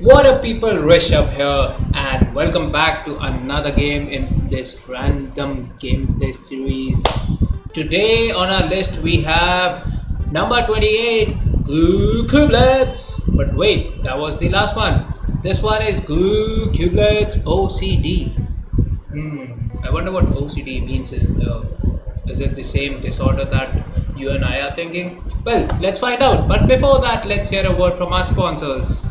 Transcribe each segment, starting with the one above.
What up people, Rishabh here and welcome back to another game in this random gameplay series. Today on our list we have number 28, Goo. But wait, that was the last one. This one is Goo OCD. Hmm, I wonder what OCD means. Uh, is it the same disorder that you and I are thinking? Well, let's find out. But before that, let's hear a word from our sponsors.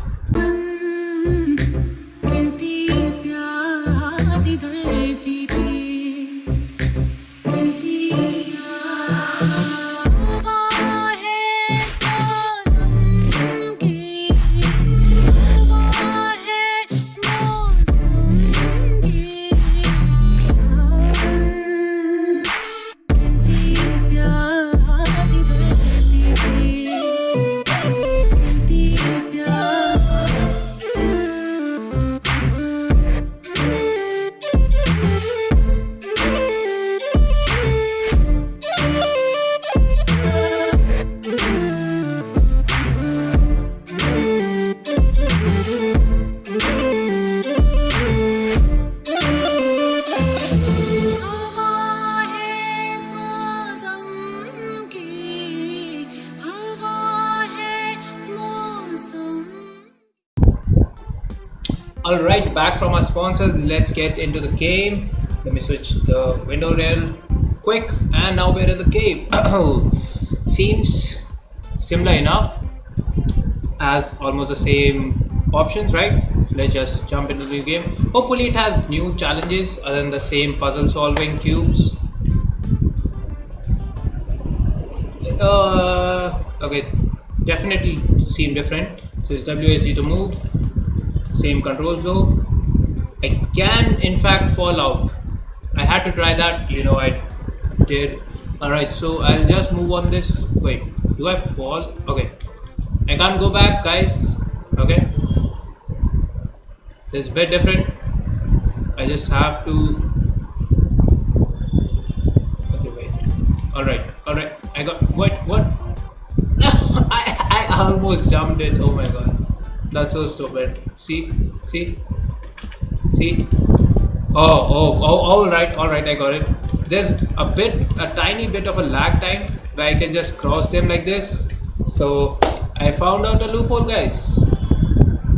Alright, back from our sponsors, let's get into the game. Let me switch the window real quick, and now we're in the game. Seems similar enough as almost the same options, right? Let's just jump into the game. Hopefully, it has new challenges other than the same puzzle solving cubes. Uh, okay, definitely seem different. So it's WASD to move same controls though i can in fact fall out. I had to try that you know i did. All right so i'll just move on this. Wait do i fall? Okay. I can't go back guys. Okay. This is bit different. I just have to. Okay wait. All right all right i got what what? I, I almost jumped it. Oh my god that's so stupid. See, see, see. Oh, oh, oh, all right, all right. I got it. There's a bit, a tiny bit of a lag time where I can just cross them like this. So I found out a loophole, guys.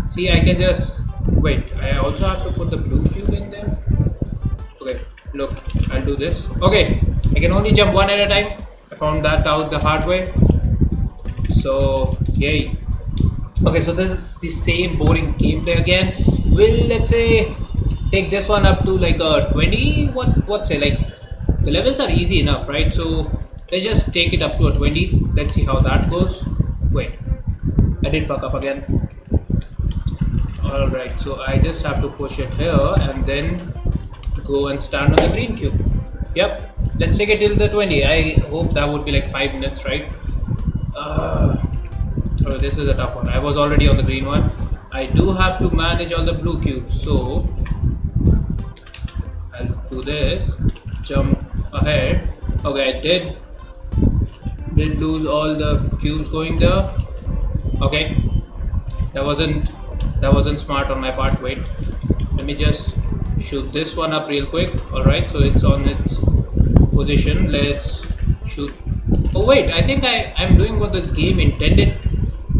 See, I can just wait. I also have to put the blue cube in there. Okay, look, I'll do this. Okay, I can only jump one at a time. I found that out the hard way. So, yay okay so this is the same boring gameplay again. We'll let's say take this one up to like a 20 what what say like the levels are easy enough right? So let's just take it up to a 20 let's see how that goes. Wait. I did fuck up again. All right so i just have to push it here and then go and stand on the green cube. Yep. Let's take it till the 20 i hope that would be like five minutes right? Uh, Oh, this is a tough one. I was already on the green one. I do have to manage all the blue cubes, so I'll do this. Jump ahead. Okay, I did did lose all the cubes going there. Okay, that wasn't that wasn't smart on my part. Wait, let me just shoot this one up real quick. All right, so it's on its position. Let's shoot. Oh wait, I think I I'm doing what the game intended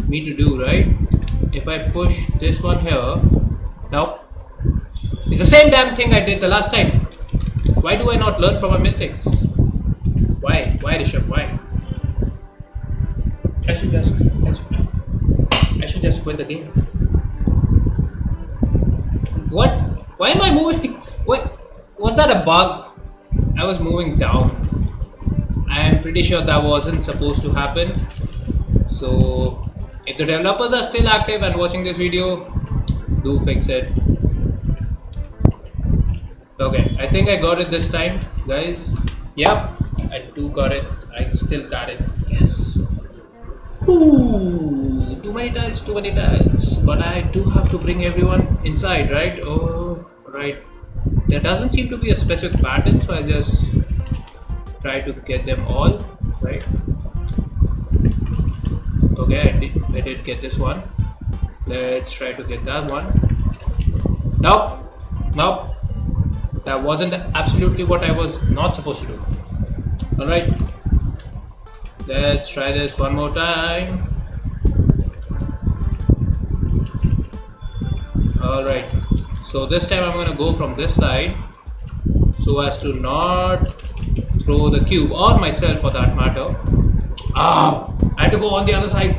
me to do right? If I push this one here now it's the same damn thing I did the last time. Why do I not learn from my mistakes? Why? Why Rishabh? Why? I should just I should, I should just quit the game. What? Why am I moving? What was that a bug? I was moving down. I am pretty sure that wasn't supposed to happen. So if the developers are still active and watching this video do fix it. Okay i think i got it this time guys. Yep i do got it. I still got it. Yes. Ooh, too many tiles too many tiles. But i do have to bring everyone inside right? Oh right. There doesn't seem to be a specific pattern so i just try to get them all right okay I did, I did get this one Let's try to get that one. Nope. Nope. That wasn't absolutely what I was not supposed to do. Alright. Let's try this one more time. Alright. So this time I'm gonna go from this side so as to not throw the cube or myself for that matter. Ah! I had to go on the other side.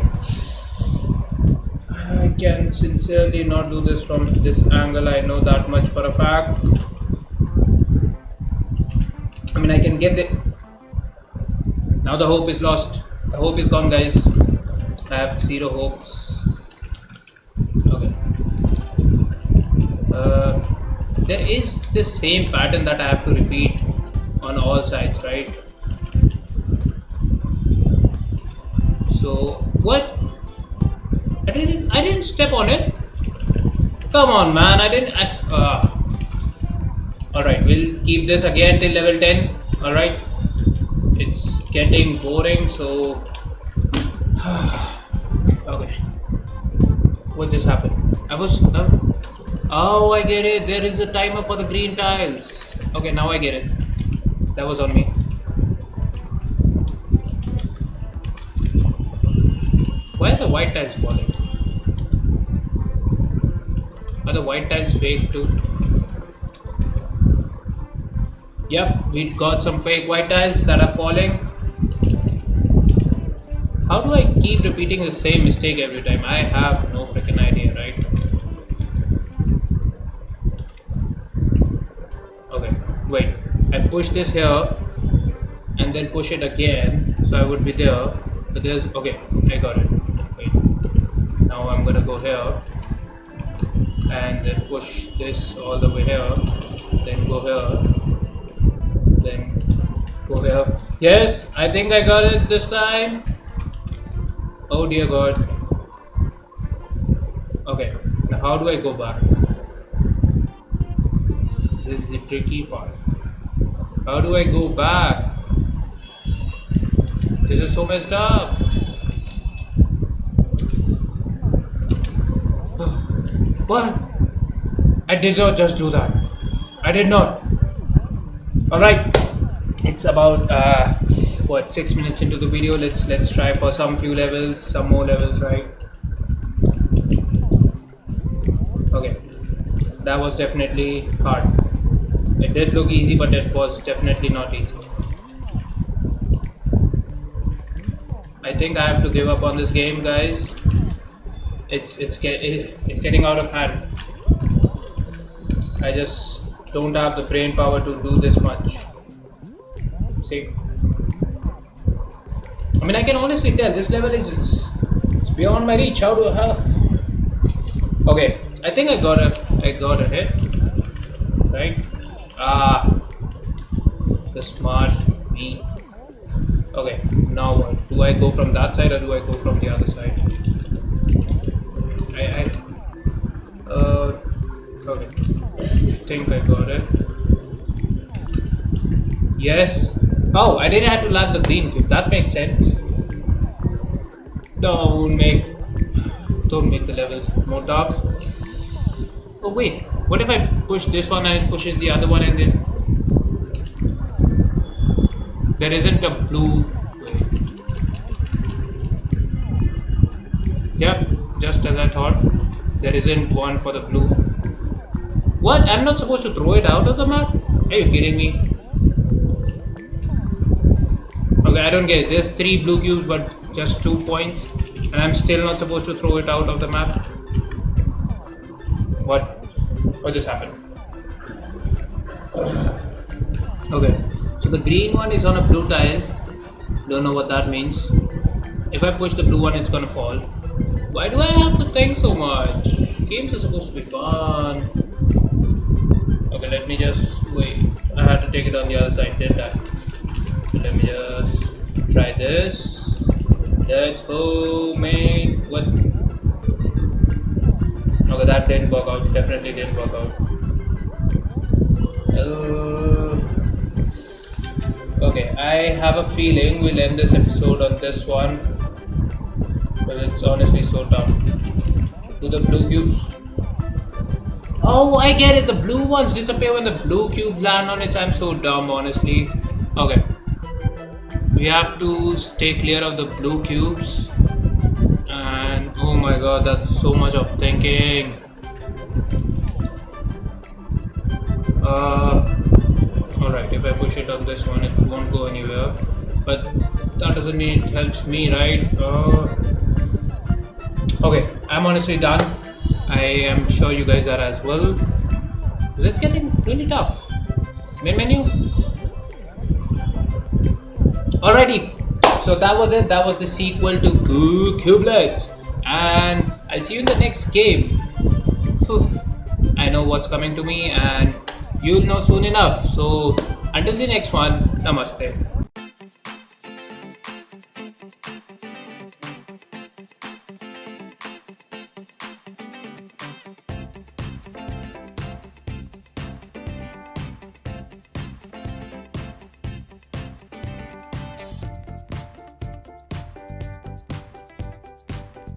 I can sincerely not do this from this angle. I know that much for a fact. I mean, I can get the. Now the hope is lost. The hope is gone, guys. I have zero hopes. Okay. Uh, there is the same pattern that I have to repeat on all sides, right? So what? I didn't. I didn't step on it. Come on, man. I didn't. I, uh. All right. We'll keep this again till level ten. All right. It's getting boring. So. okay. What just happened? I was. Uh, oh, I get it. There is a timer for the green tiles. Okay, now I get it. That was on me. Why are the white tiles falling? Are the white tiles fake too? Yep, we got some fake white tiles that are falling. How do I keep repeating the same mistake every time? I have no freaking idea, right? Okay, wait. I push this here and then push it again so I would be there. But there's okay, I got it. Now I'm gonna go here and then push this all the way here, then go here, then go here. Yes, I think I got it this time. Oh dear god. Okay, now how do I go back? This is the tricky part. How do I go back? This is so messed up. What? I did not just do that. I did not. Alright. It's about uh what six minutes into the video. Let's let's try for some few levels, some more levels, right? Okay. That was definitely hard. It did look easy, but it was definitely not easy. I think I have to give up on this game, guys. It's it's get it's getting out of hand. I just don't have the brain power to do this much. See, I mean, I can honestly tell this level is, beyond my reach. How do how? Okay, I think I got a I got a hit, right? Ah, the smart me. Okay, now what? Do I go from that side or do I go from the other side? Think I got it. Yes. Oh, I didn't have to land the green cube. That makes sense. Don't make, don't make the levels more tough. Oh wait, what if I push this one and it pushes the other one and then there isn't a blue Yep, just as I thought. There isn't one for the blue. What? I'm not supposed to throw it out of the map? Are you kidding me? Okay, I don't get it. There's three blue cubes but just two points. And I'm still not supposed to throw it out of the map. What? What just happened? Okay, so the green one is on a blue tile. Don't know what that means. If I push the blue one, it's gonna fall. Why do I have to think so much? Games are supposed to be fun. Okay, let me just wait. I had to take it on the other side, did that So let me just try this. Let's go, mate. What? Okay, that didn't work out. Definitely didn't work out. Uh, okay, I have a feeling we'll end this episode on this one but it's honestly so dumb. Do the blue cubes. Oh, I get it. The blue ones disappear when the blue cube land on it. I'm so dumb, honestly. Okay. We have to stay clear of the blue cubes. And oh my god, that's so much of thinking. Uh, Alright, if I push it on this one, it won't go anywhere. But that doesn't mean it helps me, right? Uh, okay, I'm honestly done. I am sure you guys are as well. It's getting really tough. Main menu. Alrighty, so that was it. That was the sequel to Goo Cubelets, and I'll see you in the next game. Whew. I know what's coming to me, and you'll know soon enough. So until the next one, namaste.